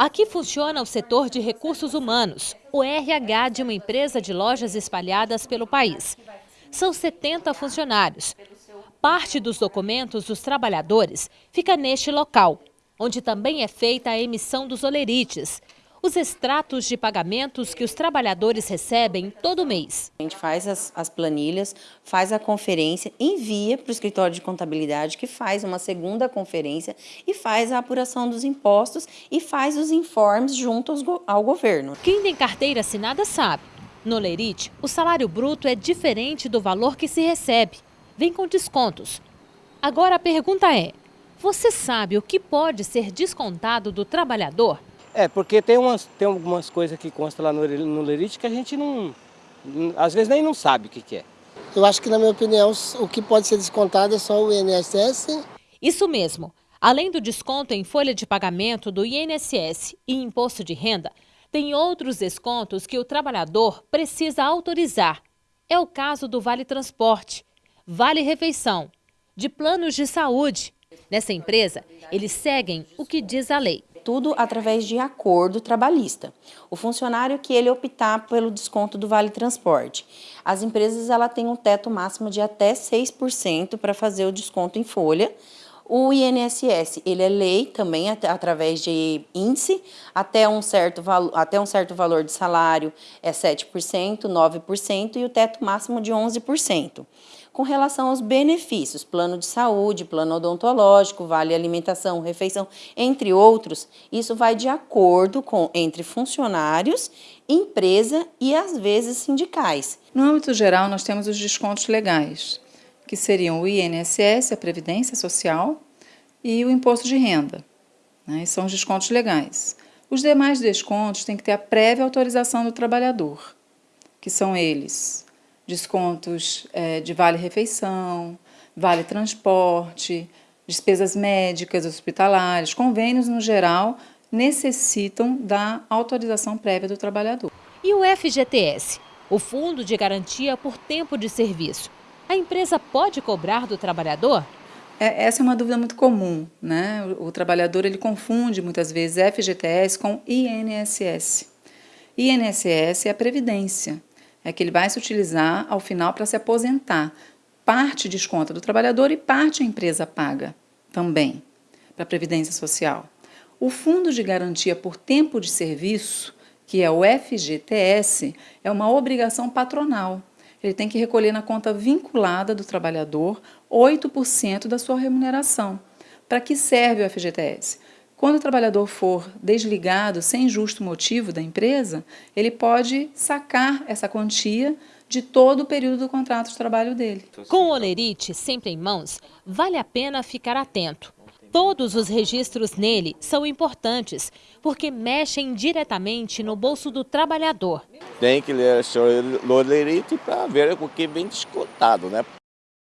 Aqui funciona o setor de recursos humanos, o RH de uma empresa de lojas espalhadas pelo país. São 70 funcionários. Parte dos documentos dos trabalhadores fica neste local, onde também é feita a emissão dos olerites, os extratos de pagamentos que os trabalhadores recebem todo mês. A gente faz as, as planilhas, faz a conferência, envia para o escritório de contabilidade, que faz uma segunda conferência e faz a apuração dos impostos e faz os informes junto aos, ao governo. Quem tem carteira assinada sabe. No Lerite, o salário bruto é diferente do valor que se recebe. Vem com descontos. Agora a pergunta é, você sabe o que pode ser descontado do trabalhador? É, porque tem, umas, tem algumas coisas que constam lá no, no Lerite que a gente não, às vezes nem não sabe o que, que é. Eu acho que, na minha opinião, o que pode ser descontado é só o INSS. Isso mesmo. Além do desconto em folha de pagamento do INSS e imposto de renda, tem outros descontos que o trabalhador precisa autorizar. É o caso do Vale Transporte, Vale Refeição, de planos de saúde. Nessa empresa, eles seguem o que diz a lei tudo através de acordo trabalhista. O funcionário que ele optar pelo desconto do Vale Transporte. As empresas ela têm um teto máximo de até 6% para fazer o desconto em folha. O INSS, ele é lei também através de índice, até um certo, até um certo valor de salário é 7%, 9% e o teto máximo de 11% com relação aos benefícios, plano de saúde, plano odontológico, vale alimentação, refeição, entre outros, isso vai de acordo com entre funcionários, empresa e às vezes sindicais. No âmbito geral, nós temos os descontos legais, que seriam o INSS, a Previdência Social e o Imposto de Renda. Né? São os descontos legais. Os demais descontos têm que ter a prévia autorização do trabalhador, que são eles descontos é, de vale-refeição, vale-transporte, despesas médicas, hospitalares, convênios no geral, necessitam da autorização prévia do trabalhador. E o FGTS, o Fundo de Garantia por Tempo de Serviço, a empresa pode cobrar do trabalhador? É, essa é uma dúvida muito comum, né? O, o trabalhador ele confunde muitas vezes FGTS com INSS. INSS é a previdência, é que ele vai se utilizar ao final para se aposentar. Parte desconta do trabalhador e parte a empresa paga também para a Previdência Social. O Fundo de Garantia por Tempo de Serviço, que é o FGTS, é uma obrigação patronal. Ele tem que recolher na conta vinculada do trabalhador 8% da sua remuneração. Para que serve o FGTS? Quando o trabalhador for desligado sem justo motivo da empresa, ele pode sacar essa quantia de todo o período do contrato de trabalho dele. Com o Olerite sempre em mãos, vale a pena ficar atento. Todos os registros nele são importantes, porque mexem diretamente no bolso do trabalhador. Tem que ler o Olerite para ver o que vem descontado, né?